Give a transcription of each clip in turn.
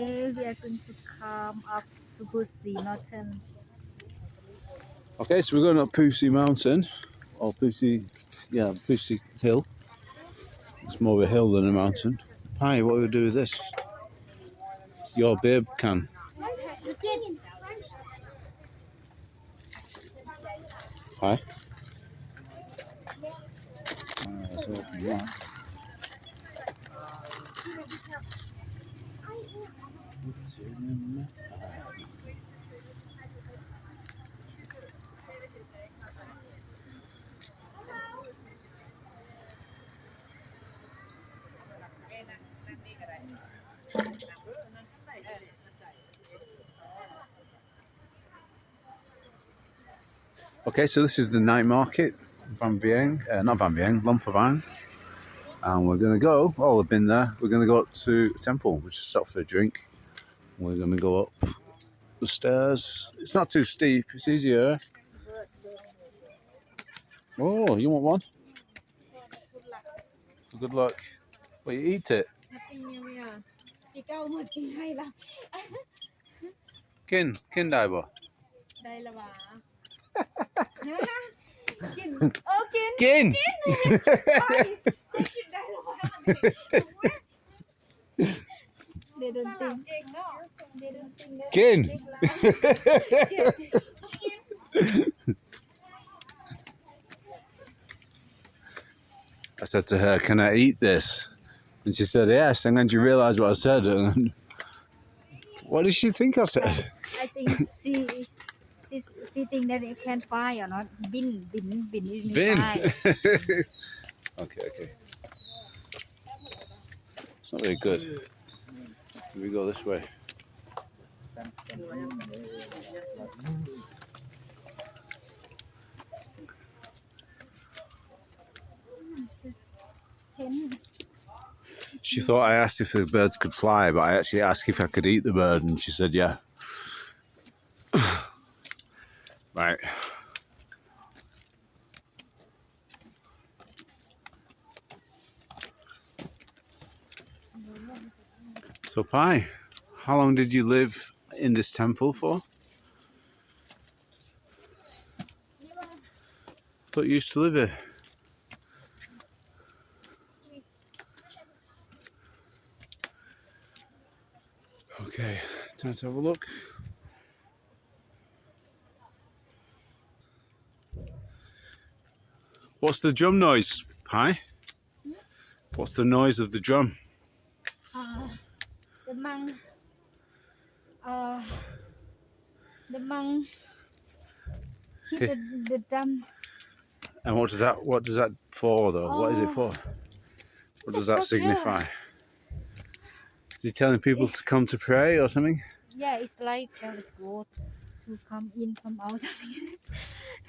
Today we are going to come up to Phousi Mountain. Okay, so we're going up Phousi Mountain, or Phousi, yeah, Phousi Hill. It's more of a hill than a mountain. Hi, what do we do with this? Your babe can. Hi. Uh, let's open that. Okay, so this is the night market, Vang Vieng, uh, not Vang Vieng, Luang Prabang. And we're going to go, oh, we've been there, we're going to go up to Temple, we just stop for a drink. We're going to go up the stairs. It's not too steep. It's easier. Oh, you want one? Good luck. Well, you eat it. Kin, kin đây Kin. Kin. Kin. They don't think. Ken! I said to her, Can I eat this? And she said, Yes. And then she realised what I said. And what did she think I said? I think she. She's, she think that it can buy or not. Bin, bin, bin. Bin. okay, okay. It's not very good. We go this way. She thought I asked if the birds could fly, but I actually asked if I could eat the bird, and she said, Yeah. right. So, Pi, how long did you live in this temple for? thought you used to live here. Okay, time to have a look. What's the drum noise, Pi? Hmm? What's the noise of the drum? The monk. Uh, the monk hit the, drum. And what does that what does that for though? What is it Oh. for? What does that It's signify? Is he telling people to come to pray or something? Yeah, it's like tell goat to come in, come out.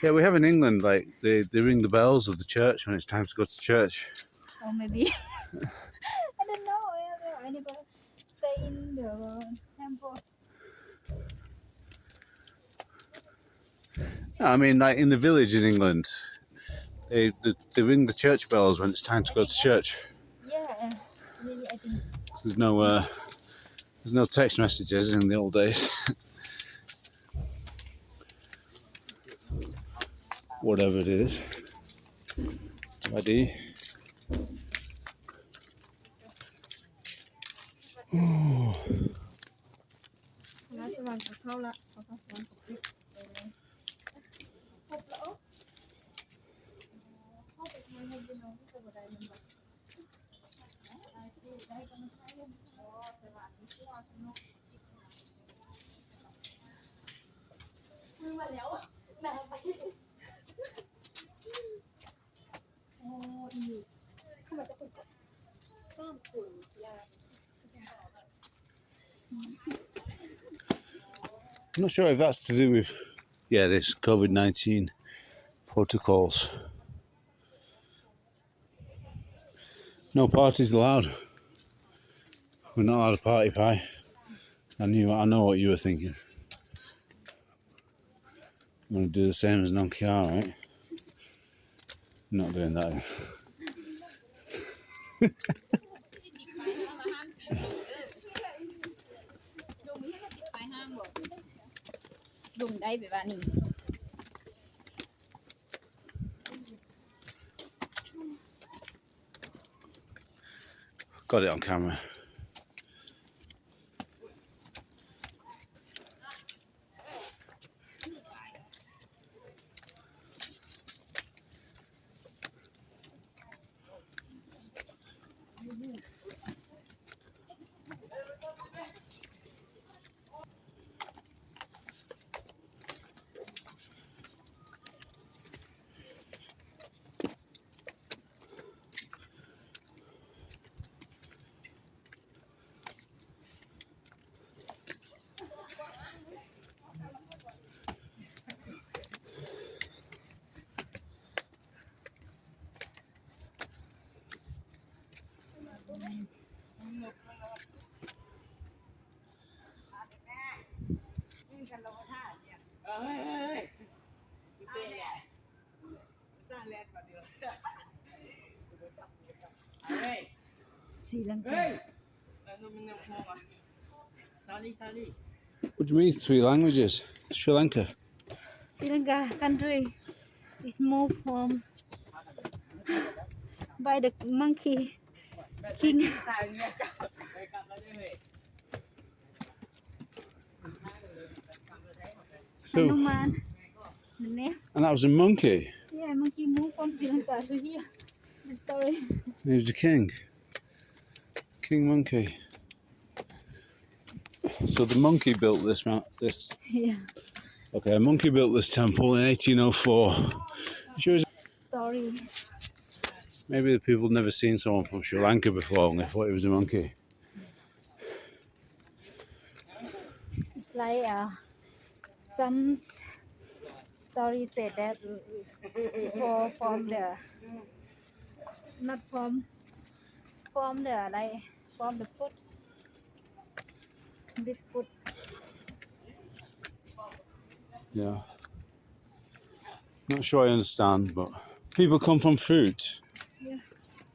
Yeah, we have in England like they, they ring the bells of the church when it's time to go to church. or maybe I don't know. I, I never stay in the temple. I mean, like in the village in England, they, they, they ring the church bells when it's time to go to church. Yeah. There's no uh, there's no text messages in the old days. Whatever it is. Ready? I'm not sure if that's to do with, yeah, this COVID 19 protocols. No parties allowed. We're not allowed to party pie. I knew, I know what you were thinking. I'm going to do the same as Nokia, right? Not doing that. Got it on camera. Hey! What do you mean three languages? Sri Lanka. Sri Lanka country is moved from by the monkey king Tayo niya ka. Ay, kapa niya. So, Hanuman and that was a monkey. yeah monkey moved from Sri Lanka to here the story He was the king. King monkey. So the monkey built this mount. This yeah okay, a monkey built this temple in 1804. Sure, maybe the people had never seen someone from Sri Lanka before, and they thought it was a monkey. it's like uh, some story said that for from the not from from the like from the foot big foot Yeah. Not sure I understand, but people come from fruit.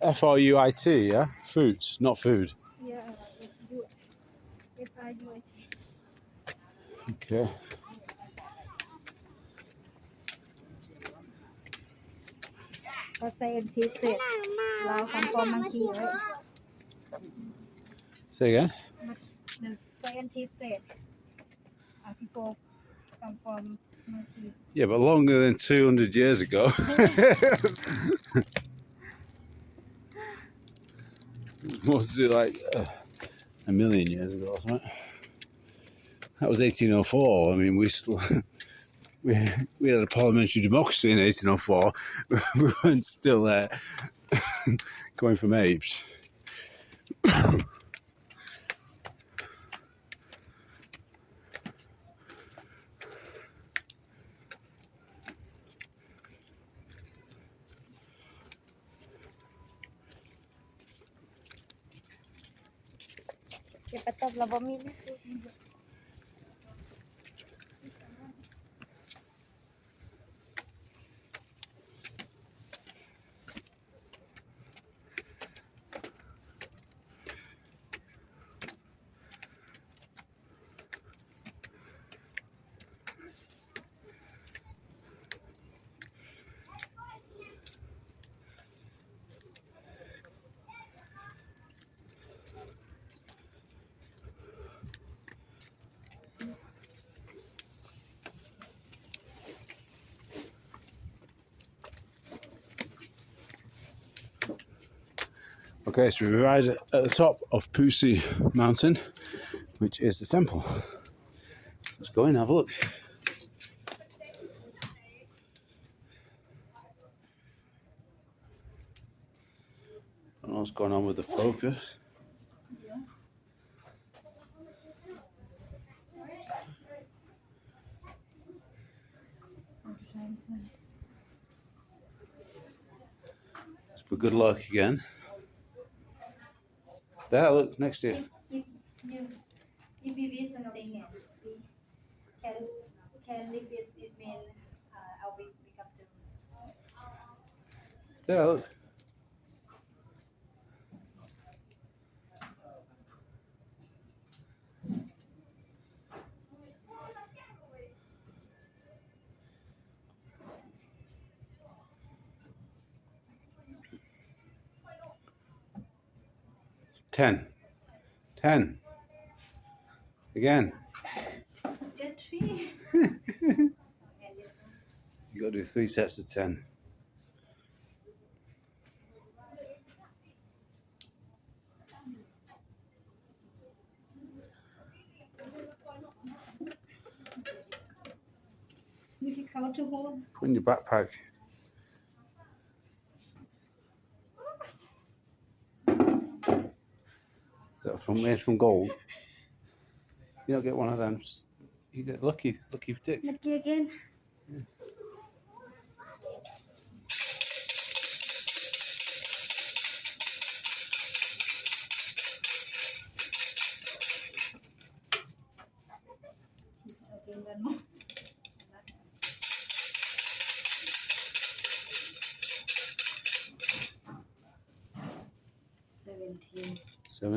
F R U I T, yeah? Fruit, not food. yeah if you if I it Okay. Say again? The scientists said people come from monkey. Yeah, but longer than 200 years ago. Was like uh, a million years ago or something? That was 1804. I mean, we still. We, we had a parliamentary democracy in 1804. we weren't still uh, going from apes. la familia. Okay, so we arrived at the top of Phousi Mountain, which is the temple. Let's go and have a look. don't know what's going on with the focus. For good luck again. There, look, next to you. If you if you wish something we can can live this it mean uh, always we come to There, look. 10. 10. Again. You got to do three sets of 10. Difficult. Put in your backpack. That from made from gold? You don't get one of them. You get lucky, lucky dick. Lucky again. Again,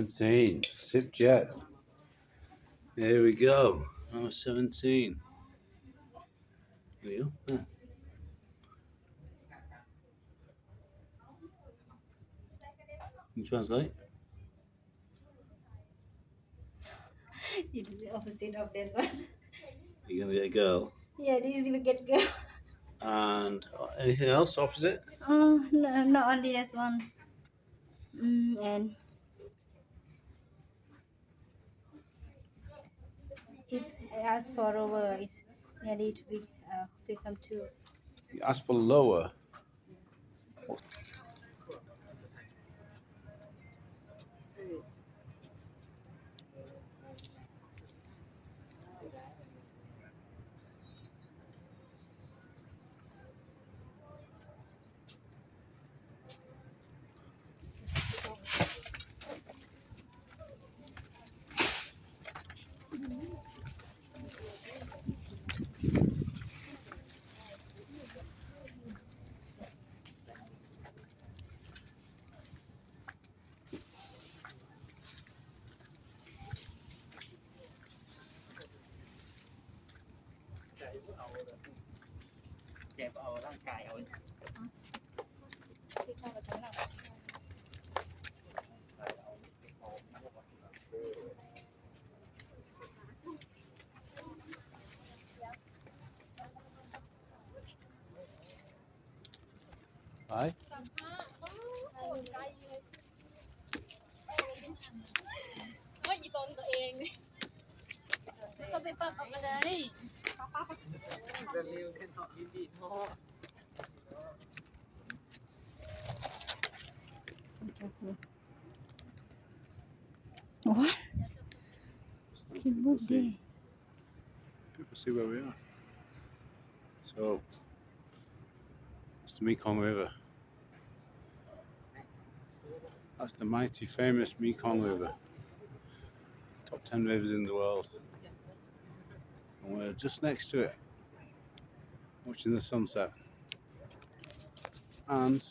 17. Sip jet. There we go. Number 17. There you go. Can you translate? It's the opposite of that one. You're going to get a girl. Yeah, this is we get girl. And uh, anything else opposite? Oh, no, not only this one. Mm, and if I ask for over, it's nearly to be uh, become two. You ask for lower. Đẹp ởร่างกายเอา Right? ว่าอีตนตัวเองนี่ก็ไปปรับออกมาเลย เร็วๆแค่ตอบดีๆพอ What? People see. People see where we are. So, it's the Mekong River. That's the mighty famous Mekong River. Top 10 rivers in the world. And we're just next to it, watching the sunset. And